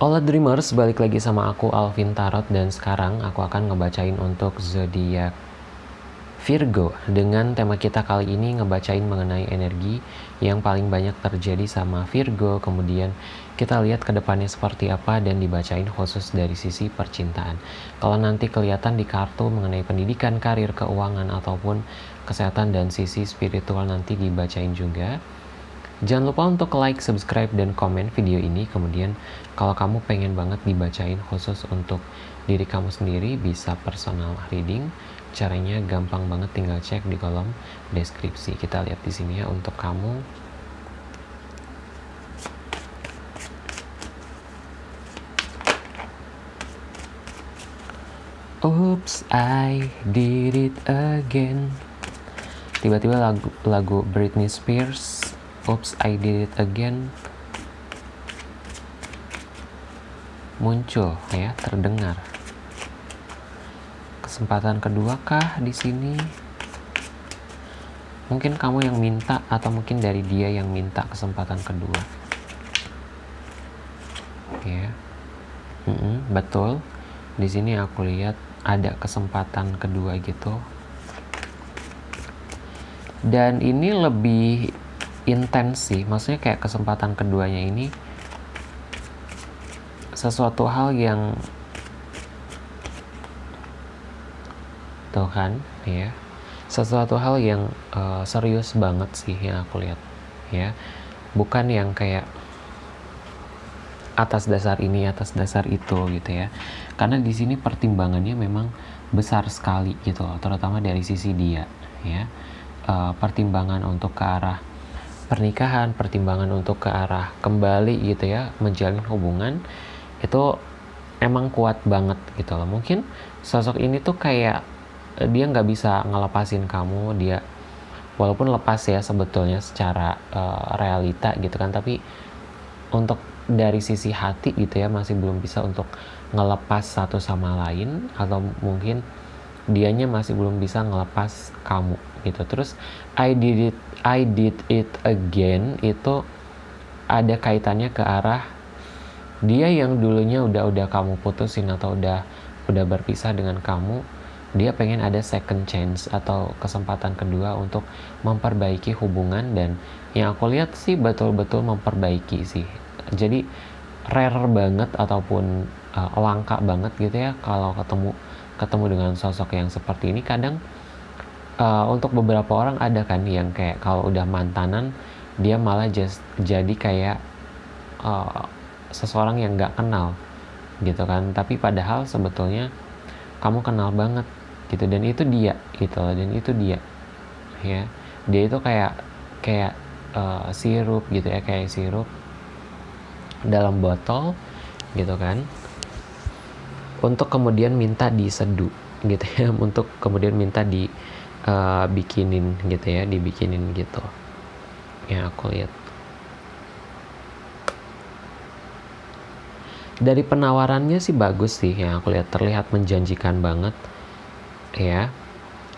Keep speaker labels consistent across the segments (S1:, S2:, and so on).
S1: Hola Dreamers, balik lagi sama aku Alvin Tarot dan sekarang aku akan ngebacain untuk zodiak Virgo. Dengan tema kita kali ini ngebacain mengenai energi yang paling banyak terjadi sama Virgo. Kemudian kita lihat ke depannya seperti apa dan dibacain khusus dari sisi percintaan. Kalau nanti kelihatan di kartu mengenai pendidikan, karir, keuangan ataupun kesehatan dan sisi spiritual nanti dibacain juga Jangan lupa untuk like, subscribe, dan komen video ini. Kemudian kalau kamu pengen banget dibacain khusus untuk diri kamu sendiri, bisa personal reading. Caranya gampang banget, tinggal cek di kolom deskripsi. Kita lihat di sini ya untuk kamu. Oops, I did it again. Tiba-tiba lagu, lagu Britney Spears Oops, I did it again muncul ya, terdengar. Kesempatan kedua kah di sini? Mungkin kamu yang minta atau mungkin dari dia yang minta kesempatan kedua. Ya. Mm -mm, betul. Di sini aku lihat ada kesempatan kedua gitu. Dan ini lebih intens sih. Maksudnya kayak kesempatan keduanya ini sesuatu hal yang tuh kan ya sesuatu hal yang uh, serius banget sih yang aku lihat ya bukan yang kayak atas dasar ini atas dasar itu gitu ya. Karena di sini pertimbangannya memang besar sekali gitu loh terutama dari sisi dia ya uh, pertimbangan untuk ke arah pernikahan, pertimbangan untuk ke arah kembali gitu ya, menjalin hubungan itu emang kuat banget gitu loh. Mungkin sosok ini tuh kayak eh, dia nggak bisa ngelepasin kamu, dia walaupun lepas ya sebetulnya secara uh, realita gitu kan, tapi untuk dari sisi hati gitu ya masih belum bisa untuk ngelepas satu sama lain atau mungkin dianya masih belum bisa ngelepas kamu gitu. Terus I did it I did it again itu ada kaitannya ke arah dia yang dulunya udah udah kamu putusin atau udah udah berpisah dengan kamu dia pengen ada second chance atau kesempatan kedua untuk memperbaiki hubungan dan yang aku lihat sih betul-betul memperbaiki sih jadi rare banget ataupun uh, langka banget gitu ya kalau ketemu ketemu dengan sosok yang seperti ini. Kadang uh, untuk beberapa orang ada kan yang kayak kalau udah mantanan dia malah just jadi kayak uh, seseorang yang nggak kenal gitu kan. Tapi padahal sebetulnya kamu kenal banget gitu dan itu dia gitu dan itu dia ya. Dia itu kayak kayak uh, sirup gitu ya kayak sirup dalam botol gitu kan untuk kemudian minta diseduh gitu ya. Untuk kemudian minta di uh, bikinin gitu ya dibikinin gitu. Ya aku lihat. Dari penawarannya sih bagus sih yang aku lihat. Terlihat menjanjikan banget ya.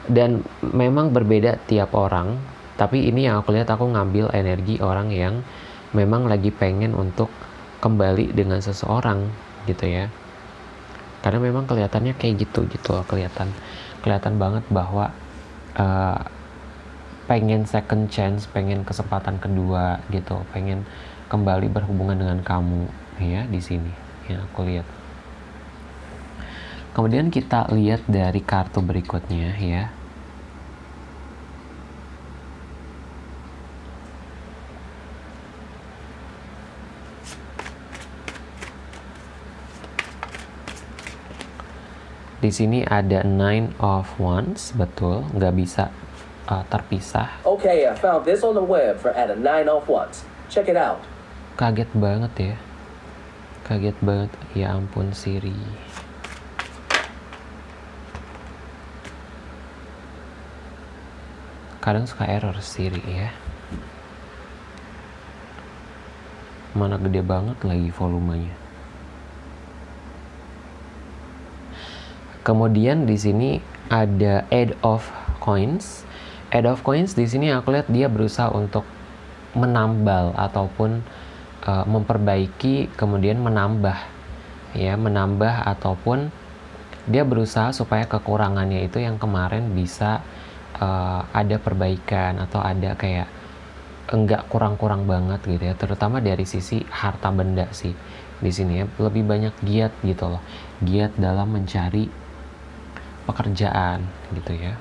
S1: Dan memang berbeda tiap orang tapi ini yang aku lihat aku ngambil energi orang yang memang lagi pengen untuk kembali dengan seseorang gitu ya karena memang kelihatannya kayak gitu gitu loh kelihatan kelihatan banget bahwa uh, pengen second chance, pengen kesempatan kedua gitu, pengen kembali berhubungan dengan kamu ya di sini ya aku lihat. Kemudian kita lihat dari kartu berikutnya ya. Di sini ada nine of wands, betul, nggak bisa uh, terpisah.
S2: Okay, I found this on the web for at a nine of wands. Check it out.
S1: Kaget banget ya. Kaget banget. Ya ampun Siri. Kadang suka error Siri ya. Mana gede banget lagi volumenya. Kemudian di sini ada add of coins. Add of coins di sini aku lihat dia berusaha untuk menambal ataupun uh, memperbaiki kemudian menambah ya menambah ataupun dia berusaha supaya kekurangannya itu yang kemarin bisa uh, ada perbaikan atau ada kayak enggak kurang-kurang banget gitu ya. Terutama dari sisi harta benda sih di sini ya. Lebih banyak giat gitu loh. Giat dalam mencari pekerjaan gitu ya.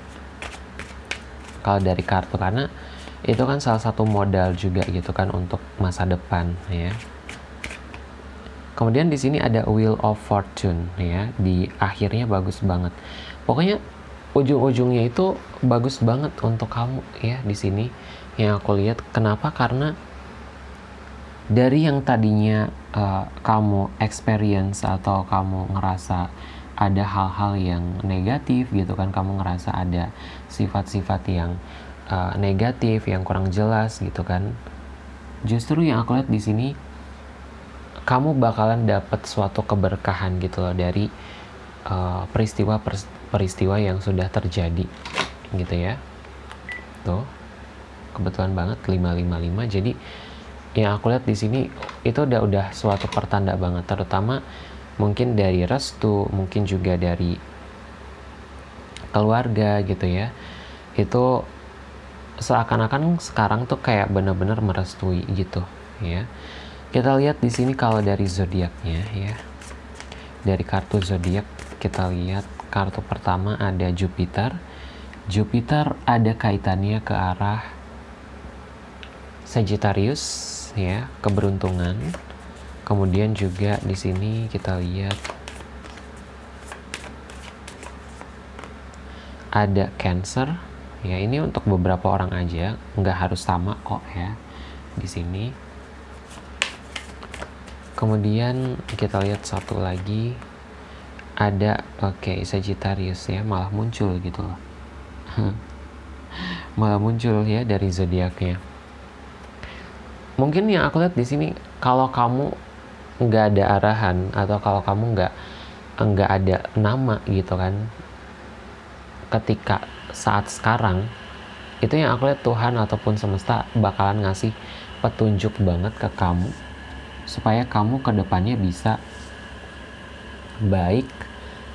S1: Kalau dari kartu karena itu kan salah satu modal juga gitu kan untuk masa depan ya. Kemudian di sini ada wheel of fortune ya di akhirnya bagus banget. Pokoknya ujung-ujungnya itu bagus banget untuk kamu ya di sini. Yang aku lihat kenapa? Karena dari yang tadinya uh, kamu experience atau kamu ngerasa ada hal-hal yang negatif gitu kan. Kamu ngerasa ada sifat-sifat yang uh, negatif yang kurang jelas gitu kan. Justru yang aku lihat di sini kamu bakalan dapat suatu keberkahan gitu loh dari uh, peristiwa peristiwa yang sudah terjadi gitu ya. Tuh kebetulan banget 555 jadi yang aku lihat di sini itu udah udah suatu pertanda banget. Terutama mungkin dari restu mungkin juga dari keluarga gitu ya. Itu seakan-akan sekarang tuh kayak bener-bener merestui gitu ya. Kita lihat di sini kalau dari zodiaknya ya. Dari kartu zodiak kita lihat kartu pertama ada Jupiter. Jupiter ada kaitannya ke arah Sagittarius ya keberuntungan kemudian juga di sini kita lihat ada cancer. Ya ini untuk beberapa orang aja nggak harus sama kok ya di sini. Kemudian kita lihat satu lagi ada oke okay, Sagittarius ya malah muncul gitu loh. Malah muncul ya dari zodiaknya. Mungkin yang aku lihat di sini kalau kamu nggak ada arahan atau kalau kamu nggak nggak ada nama gitu kan ketika saat sekarang itu yang aku lihat Tuhan ataupun semesta bakalan ngasih petunjuk banget ke kamu supaya kamu ke depannya bisa baik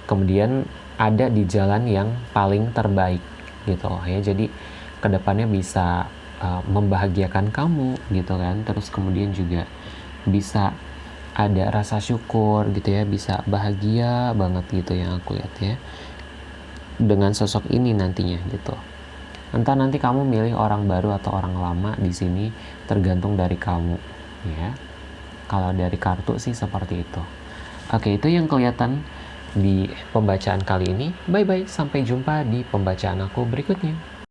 S1: kemudian ada di jalan yang paling terbaik gitu ya. Jadi ke depannya bisa uh, membahagiakan kamu gitu kan terus kemudian juga bisa ada rasa syukur gitu ya bisa bahagia banget gitu yang aku lihat ya dengan sosok ini nantinya gitu. Entah nanti kamu milih orang baru atau orang lama di sini tergantung dari kamu ya. Kalau dari kartu sih seperti itu. Oke itu yang kelihatan di pembacaan kali ini. Bye bye sampai jumpa di pembacaan aku berikutnya